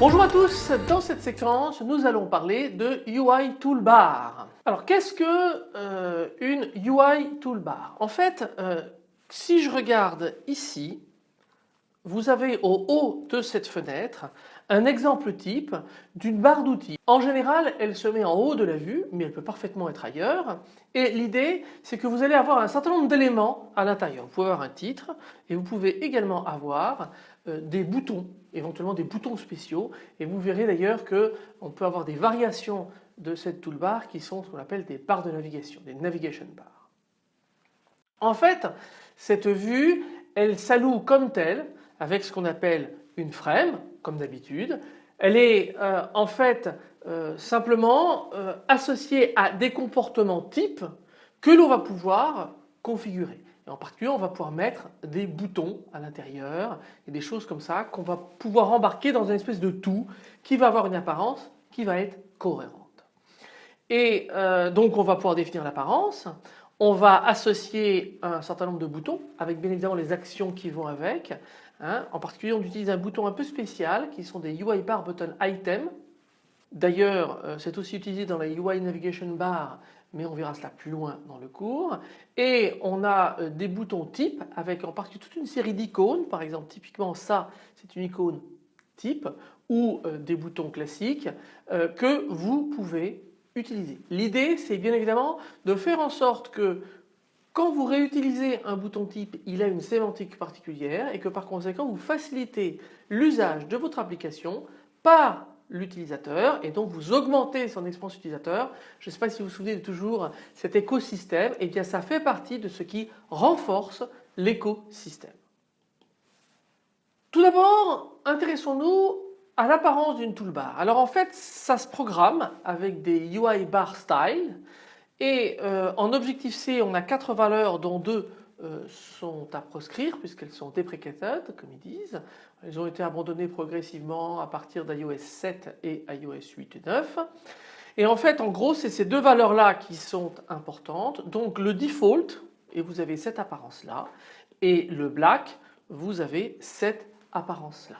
Bonjour à tous, dans cette séquence nous allons parler de UI Toolbar. Alors qu'est-ce que euh, une UI Toolbar? En fait euh, si je regarde ici vous avez au haut de cette fenêtre un exemple type d'une barre d'outils. En général elle se met en haut de la vue mais elle peut parfaitement être ailleurs et l'idée c'est que vous allez avoir un certain nombre d'éléments à l'intérieur. Vous pouvez avoir un titre et vous pouvez également avoir euh, des boutons, éventuellement des boutons spéciaux et vous verrez d'ailleurs qu'on peut avoir des variations de cette toolbar qui sont ce qu'on appelle des barres de navigation, des navigation bars. En fait cette vue elle s'alloue comme telle avec ce qu'on appelle une frame comme d'habitude. Elle est euh, en fait euh, simplement associée à des comportements types que l'on va pouvoir configurer. Et en particulier, on va pouvoir mettre des boutons à l'intérieur et des choses comme ça qu'on va pouvoir embarquer dans une espèce de tout qui va avoir une apparence qui va être cohérente. Et euh, donc on va pouvoir définir l'apparence, on va associer un certain nombre de boutons avec bien évidemment les actions qui vont avec. Hein. En particulier on utilise un bouton un peu spécial qui sont des UI bar button item. D'ailleurs euh, c'est aussi utilisé dans la UI navigation bar mais on verra cela plus loin dans le cours. Et on a euh, des boutons type avec en particulier toute une série d'icônes, par exemple typiquement ça c'est une icône type ou euh, des boutons classiques que vous pouvez utiliser. L'idée c'est bien évidemment de faire en sorte que quand vous réutilisez un bouton type, il a une sémantique particulière et que par conséquent vous facilitez l'usage de votre application par l'utilisateur et donc vous augmentez son expérience utilisateur. Je ne sais pas si vous vous souvenez de toujours cet écosystème, et eh bien ça fait partie de ce qui renforce l'écosystème. Tout d'abord, intéressons-nous à l'apparence d'une toolbar. Alors en fait, ça se programme avec des UI bar style et euh, en objectif C, on a quatre valeurs dont deux euh, sont à proscrire puisqu'elles sont deprecated comme ils disent. Elles ont été abandonnées progressivement à partir d'iOS 7 et iOS 8 et 9. Et en fait en gros c'est ces deux valeurs là qui sont importantes. Donc le default et vous avez cette apparence là et le black vous avez cette apparence là.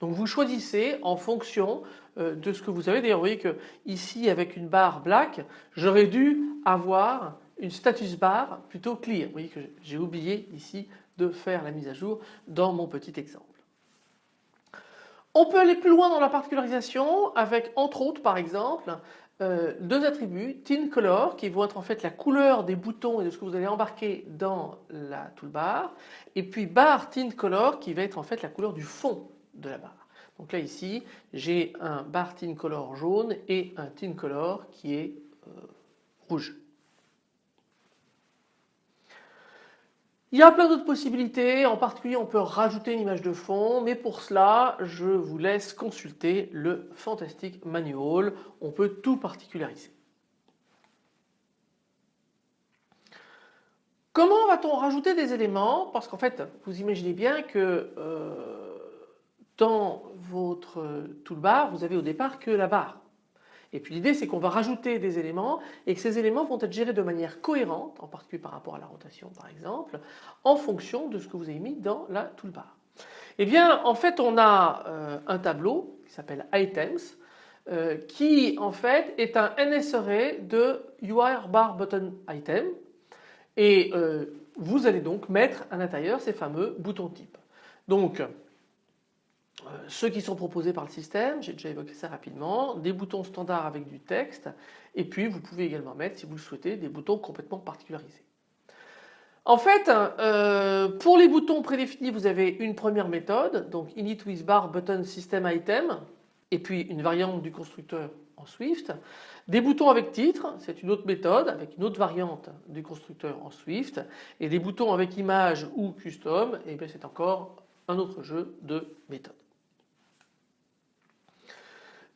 Donc vous choisissez en fonction euh, de ce que vous avez. D'ailleurs vous voyez que ici avec une barre black j'aurais dû avoir une status bar plutôt clear. Vous voyez que j'ai oublié ici de faire la mise à jour dans mon petit exemple. On peut aller plus loin dans la particularisation avec entre autres par exemple euh, deux attributs, tint color qui vont être en fait la couleur des boutons et de ce que vous allez embarquer dans la toolbar et puis bar tint color qui va être en fait la couleur du fond de la barre. Donc là ici j'ai un bar tint color jaune et un tint color qui est euh, rouge. Il y a plein d'autres possibilités, en particulier on peut rajouter une image de fond, mais pour cela je vous laisse consulter le Fantastic Manual, on peut tout particulariser. Comment va-t-on rajouter des éléments? Parce qu'en fait vous imaginez bien que euh, dans votre toolbar vous avez au départ que la barre. Et puis l'idée c'est qu'on va rajouter des éléments et que ces éléments vont être gérés de manière cohérente, en particulier par rapport à la rotation par exemple, en fonction de ce que vous avez mis dans la toolbar. Eh bien en fait on a euh, un tableau qui s'appelle items euh, qui en fait est un NSRE de UI bar button item et euh, vous allez donc mettre à l'intérieur ces fameux boutons types. Donc ceux qui sont proposés par le système, j'ai déjà évoqué ça rapidement, des boutons standards avec du texte et puis vous pouvez également mettre si vous le souhaitez des boutons complètement particularisés. En fait euh, pour les boutons prédéfinis vous avez une première méthode donc init with bar button system item et puis une variante du constructeur en Swift. Des boutons avec titre, c'est une autre méthode avec une autre variante du constructeur en Swift et des boutons avec image ou custom et bien c'est encore un autre jeu de méthodes.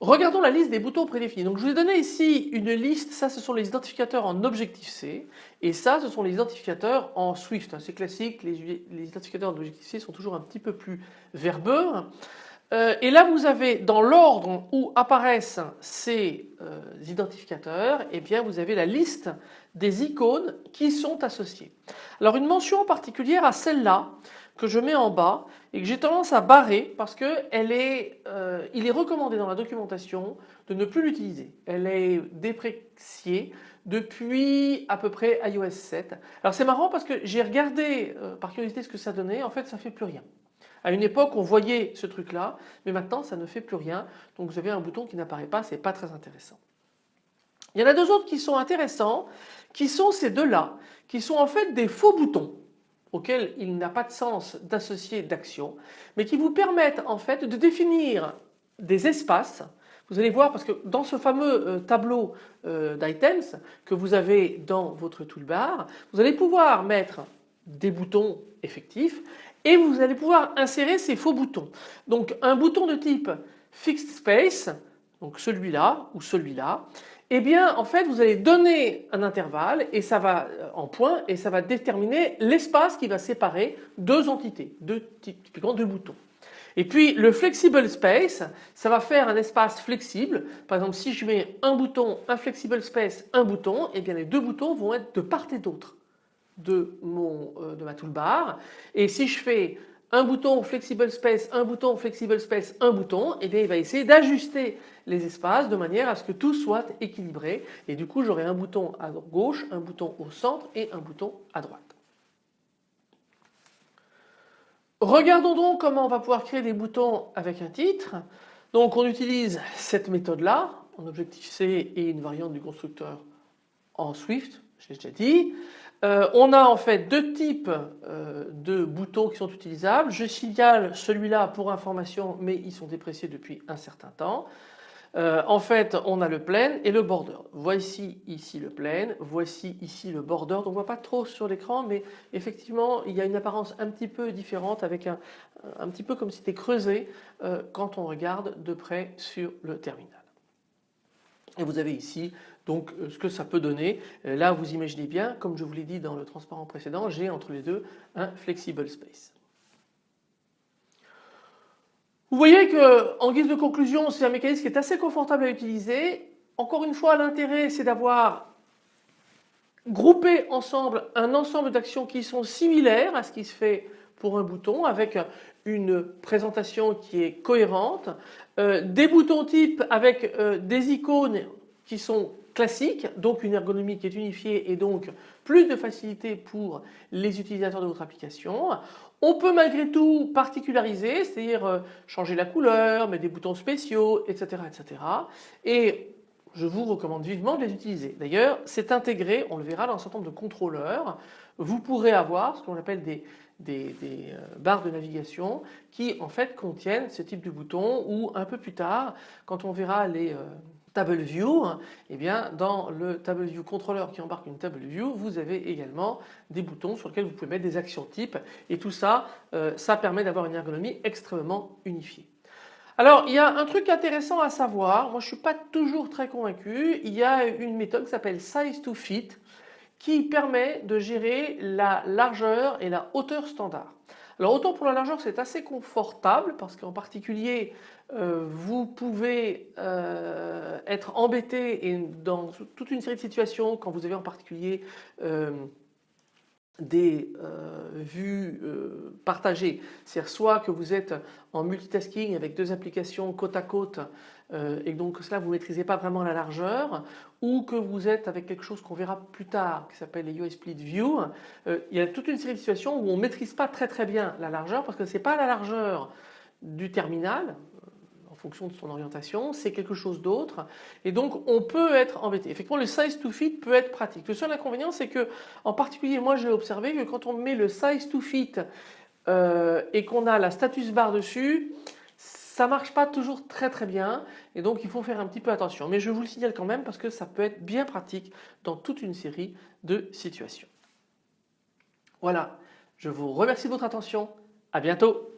Regardons la liste des boutons prédéfinis. Donc je vous ai donné ici une liste, ça ce sont les identificateurs en Objective-C et ça ce sont les identificateurs en Swift. C'est classique, les, identificateurs en Objective-C sont toujours un petit peu plus verbeux. Euh, et là vous avez dans l'ordre où apparaissent ces euh, identificateurs, eh bien vous avez la liste des icônes qui sont associées. Alors une mention particulière à celle-là que je mets en bas et que j'ai tendance à barrer parce elle est, euh, il est recommandé dans la documentation de ne plus l'utiliser. Elle est dépréciée depuis à peu près iOS 7. Alors c'est marrant parce que j'ai regardé par curiosité ce que ça donnait, en fait ça fait plus rien. À une époque, on voyait ce truc-là, mais maintenant, ça ne fait plus rien. Donc, vous avez un bouton qui n'apparaît pas, c'est pas très intéressant. Il y en a deux autres qui sont intéressants, qui sont ces deux-là, qui sont en fait des faux boutons auxquels il n'a pas de sens d'associer d'action, mais qui vous permettent en fait de définir des espaces. Vous allez voir parce que dans ce fameux euh, tableau euh, d'items que vous avez dans votre toolbar, vous allez pouvoir mettre des boutons effectifs et vous allez pouvoir insérer ces faux boutons. Donc un bouton de type fixed space, donc celui-là ou celui-là, eh bien en fait vous allez donner un intervalle et ça va euh, en point et ça va déterminer l'espace qui va séparer deux entités, deux typiquement deux boutons. Et puis le flexible space, ça va faire un espace flexible. Par exemple si je mets un bouton, un flexible space, un bouton, eh bien les deux boutons vont être de part et d'autre de, euh, de ma toolbar et si je fais un bouton flexible space, un bouton flexible space, un bouton, et eh bien il va essayer d'ajuster les espaces de manière à ce que tout soit équilibré et du coup j'aurai un bouton à gauche, un bouton au centre et un bouton à droite. Regardons donc comment on va pouvoir créer des boutons avec un titre. Donc on utilise cette méthode là en Objective-C et une variante du constructeur en Swift, je l'ai déjà dit. Euh, on a en fait deux types euh, de boutons qui sont utilisables. Je signale celui-là pour information mais ils sont dépréciés depuis un certain temps. Euh, en fait on a le plane et le border. Voici ici le plane, voici ici le border. on ne voit pas trop sur l'écran mais effectivement il y a une apparence un petit peu différente avec un, un petit peu comme si c'était creusé quand on regarde de près sur le terminal. Et vous avez ici donc euh, ce que ça peut donner. Euh, là vous imaginez bien, comme je vous l'ai dit dans le transparent précédent, j'ai entre les deux un flexible space. Vous voyez que en guise de conclusion c'est un mécanisme qui est assez confortable à utiliser. Encore une fois l'intérêt c'est d'avoir groupé ensemble un ensemble d'actions qui sont similaires à ce qui se fait pour un bouton avec une présentation qui est cohérente, euh, des boutons type avec des icônes qui sont classiques, donc une ergonomie qui est unifiée et donc plus de facilité pour les utilisateurs de votre application. On peut malgré tout particulariser, c'est-à-dire euh, changer la couleur, mettre des boutons spéciaux, etc. etc. Et je vous recommande vivement de les utiliser. D'ailleurs, c'est intégré, on le verra dans un certain nombre de contrôleurs. Vous pourrez avoir ce qu'on appelle des, euh, barres de navigation qui en fait contiennent ce type de boutons ou un peu plus tard, quand on verra les... Euh, Table View, eh bien dans le Table View contrôleur qui embarque une Table View, vous avez également des boutons sur lesquels vous pouvez mettre des actions types et tout ça, euh, ça permet d'avoir une ergonomie extrêmement unifiée. Alors il y a un truc intéressant à savoir, moi je ne suis pas toujours très convaincu, il y a une méthode qui s'appelle Size to Fit qui permet de gérer la largeur et la hauteur standard. Alors autant pour la largeur c'est assez confortable parce qu'en particulier euh, vous pouvez euh, être embêté et dans toute une série de situations quand vous avez en particulier euh, des vues partagées, c'est-à-dire soit que vous êtes en multitasking avec deux applications côte à côte et donc cela vous ne maîtrisez pas vraiment la largeur ou que vous êtes avec quelque chose qu'on verra plus tard qui s'appelle les UI Split View, il y a toute une série de situations où on maîtrise pas très très bien la largeur parce que ce n'est pas la largeur du terminal, fonction de son orientation, c'est quelque chose d'autre et donc on peut être embêté. Effectivement le size to fit peut être pratique. Le seul inconvénient c'est que en particulier moi j'ai observé que quand on met le size to fit euh, et qu'on a la status bar dessus, ça marche pas toujours très très bien et donc il faut faire un petit peu attention. Mais je vous le signale quand même parce que ça peut être bien pratique dans toute une série de situations. Voilà, je vous remercie de votre attention. À bientôt.